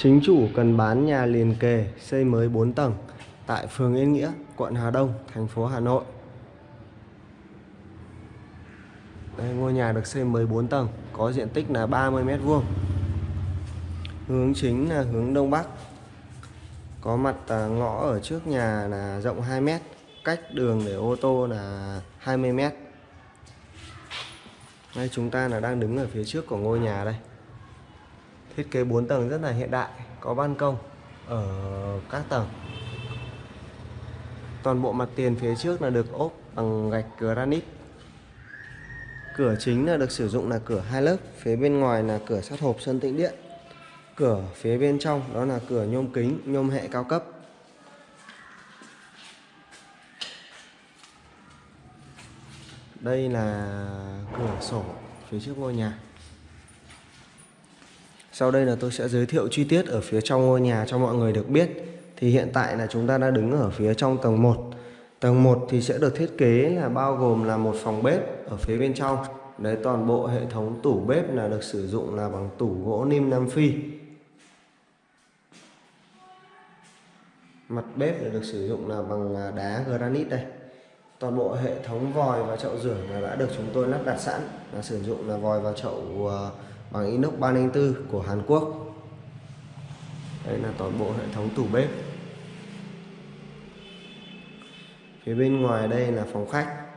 Chính chủ cần bán nhà liền kề xây mới 4 tầng tại phường Yên Nghĩa, quận Hà Đông, thành phố Hà Nội. Đây, ngôi nhà được xây mới 4 tầng, có diện tích là 30 m vuông. Hướng chính là hướng đông bắc. Có mặt à, ngõ ở trước nhà là rộng 2 m, cách đường để ô tô là 20 m. Đây chúng ta là đang đứng ở phía trước của ngôi nhà đây. Thiết kế 4 tầng rất là hiện đại, có ban công ở các tầng. Toàn bộ mặt tiền phía trước là được ốp bằng gạch granite. Cửa chính là được sử dụng là cửa hai lớp, phía bên ngoài là cửa sắt hộp sơn tĩnh điện. Cửa phía bên trong đó là cửa nhôm kính, nhôm hệ cao cấp. Đây là cửa sổ phía trước ngôi nhà. Sau đây là tôi sẽ giới thiệu chi tiết ở phía trong ngôi nhà cho mọi người được biết. Thì hiện tại là chúng ta đã đứng ở phía trong tầng 1. Tầng 1 thì sẽ được thiết kế là bao gồm là một phòng bếp ở phía bên trong. Đấy, toàn bộ hệ thống tủ bếp là được sử dụng là bằng tủ gỗ nim Nam Phi. Mặt bếp là được sử dụng là bằng à, đá granite đây. Toàn bộ hệ thống vòi và chậu rửa là đã được chúng tôi lắp đặt sẵn là sử dụng là vòi và chậu à, bằng inox 304 của Hàn Quốc. Đây là toàn bộ hệ thống tủ bếp. Phía bên ngoài đây là phòng khách.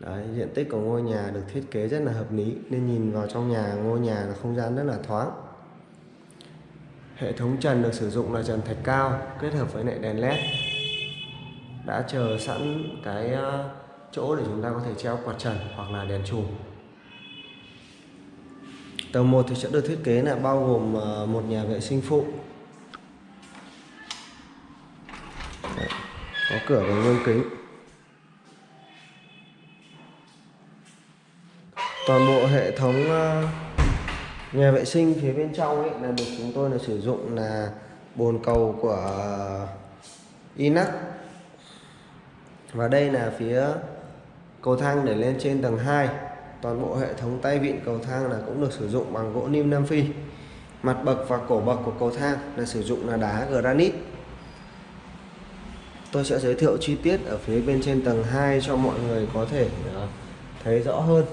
Đấy, diện tích của ngôi nhà được thiết kế rất là hợp lý nên nhìn vào trong nhà ngôi nhà là không gian rất là thoáng. Hệ thống trần được sử dụng là trần thạch cao kết hợp với lại đèn led. Đã chờ sẵn cái ờ, chỗ để chúng ta có thể treo quạt trần hoặc là đèn chùm. Tầng 1 thì sẽ được thiết kế là bao gồm ờ, một nhà vệ sinh phụ. Đấy, có cửa bằng gương kính. Toàn bộ hệ thống ờ, nhà vệ sinh phía bên trong ấy là được chúng tôi là sử dụng là bồn cầu của ờ, Inac và đây là phía cầu thang để lên trên tầng 2 toàn bộ hệ thống tay vịn cầu thang là cũng được sử dụng bằng gỗ lim Nam Phi. Mặt bậc và cổ bậc của cầu thang là sử dụng là đá granite. Tôi sẽ giới thiệu chi tiết ở phía bên trên tầng 2 cho mọi người có thể ờ, thấy rõ hơn.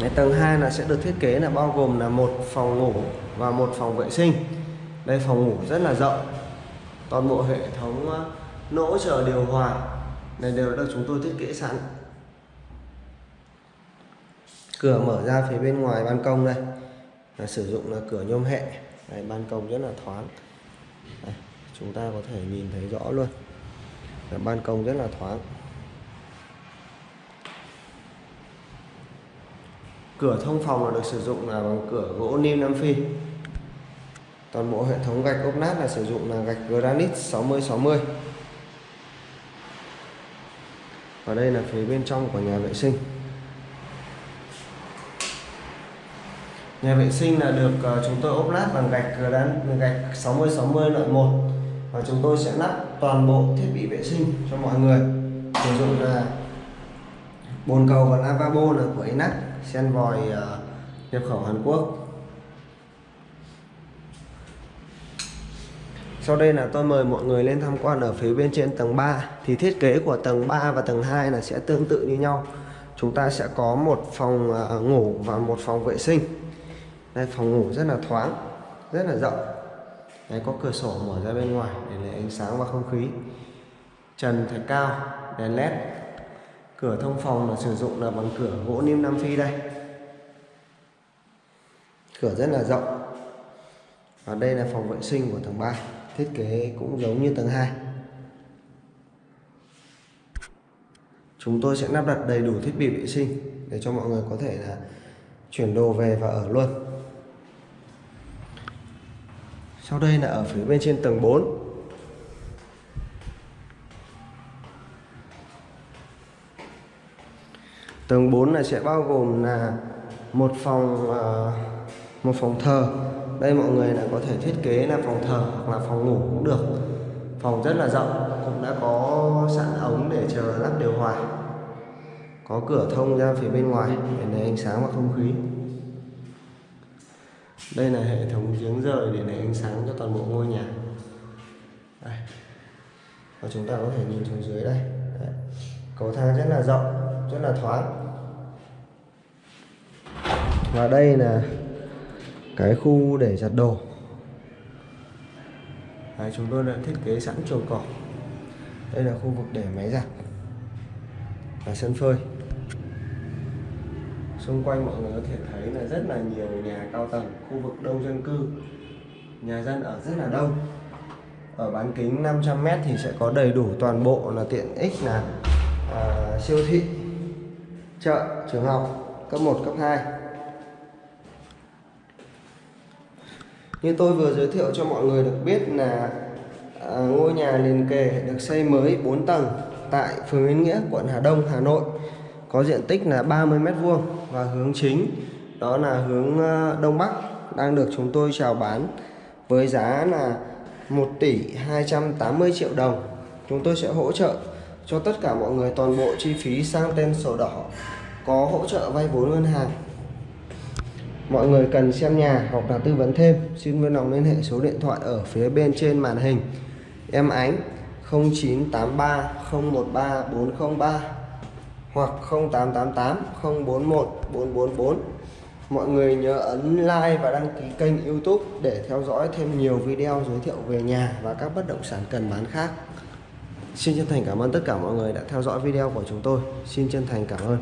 Đấy, tầng 2 là sẽ được thiết kế là bao gồm là một phòng ngủ và một phòng vệ sinh. Đây phòng ngủ rất là rộng. Toàn bộ hệ thống ờ, nỗ chờ điều hòa này đều được chúng tôi thiết kế sẵn. Cửa mở ra phía bên ngoài ban công đây. Là sử dụng là cửa nhôm hệ. Này ban công rất là thoáng. Đây, chúng ta có thể nhìn thấy rõ luôn. Là ban công rất là thoáng. Cửa thông phòng là được sử dụng là bằng cửa gỗ niêm Nam Phi. Toàn bộ hệ thống gạch ốp nát là sử dụng là gạch granite 60 60 và đây là phía bên trong của nhà vệ sinh. Nhà vệ sinh là được ờ, chúng tôi ốp lát bằng gạch ờ, đan, gạch 60 60 loại 1 và chúng tôi sẽ lắp toàn bộ thiết bị vệ sinh cho mọi người. Sử dụng là bồn cầu và lavabo là của Inac sen vòi ờ, nhập khẩu Hàn Quốc. Sau đây là tôi mời mọi người lên tham quan ở phía bên trên tầng 3 Thì thiết kế của tầng 3 và tầng 2 là sẽ tương tự như nhau. Chúng ta sẽ có một phòng à, ngủ và một phòng vệ sinh. Đây phòng ngủ rất là thoáng, rất là rộng. Đấy có cửa sổ mở ra bên ngoài để lấy ánh sáng và không khí. Trần thạch cao, đèn led. Cửa thông phòng là sử dụng là bằng cửa gỗ niêm Nam Phi đây. Cửa rất là rộng. Và đây là phòng vệ sinh của tầng 3 thiết kế cũng giống như tầng 2 chúng tôi sẽ lắp đặt đầy đủ thiết bị vệ sinh để cho mọi người có thể là chuyển đồ về và ở luôn. Sau đây là ở phía bên trên tầng 4 tầng 4 này sẽ bao gồm là một phòng ờ, một phòng thờ đây mọi người là có thể thiết kế là phòng thờ hoặc là phòng ngủ cũng được. Phòng rất là rộng, cũng đã có sẵn ống để chờ lắp điều hòa. Có cửa thông ra phía bên ngoài để lấy ánh sáng và không khí. Đây là hệ thống giếng rời để lấy ánh sáng cho toàn bộ ngôi nhà. Đây. và chúng ta có thể nhìn xuống dưới đây. Đấy. cầu thang rất là rộng, rất là thoáng. Và đây là cái khu để giặt đồ. Đấy, chúng tôi đã thiết kế sẵn chuồng cỏ. Đây là khu vực để máy giặt và sân phơi. Xung quanh mọi người có thể thấy là rất là nhiều nhà cao tầng khu vực đông dân cư. Nhà dân ở rất là đông. Ở bán kính 500m thì sẽ có đầy đủ toàn bộ là tiện ích là à, siêu thị chợ trường học cấp 1 cấp 2 như tôi vừa giới thiệu cho mọi người được biết là à, ngôi nhà liền kề được xây mới 4 tầng tại phường Yên Nghĩa quận Hà Đông Hà Nội. Có diện tích là 30 mét vuông và hướng chính đó là hướng ờ, Đông Bắc đang được chúng tôi chào bán với giá là 1 tỷ 280 triệu đồng. Chúng tôi sẽ hỗ trợ cho tất cả mọi người toàn bộ chi phí sang tên sổ đỏ có hỗ trợ vay vốn ngân hàng mọi người cần xem nhà hoặc là tư vấn thêm, xin vui lòng liên hệ số điện thoại ở phía bên trên màn hình. Em ánh 0983 013 403 hoặc 0888 041 444 mọi người nhớ ấn like và đăng ký kênh youtube để theo dõi thêm nhiều video giới thiệu về nhà và các bất động sản cần bán khác. Xin chân thành cảm ơn tất cả mọi người đã theo dõi video của chúng tôi. Xin chân thành cảm ơn.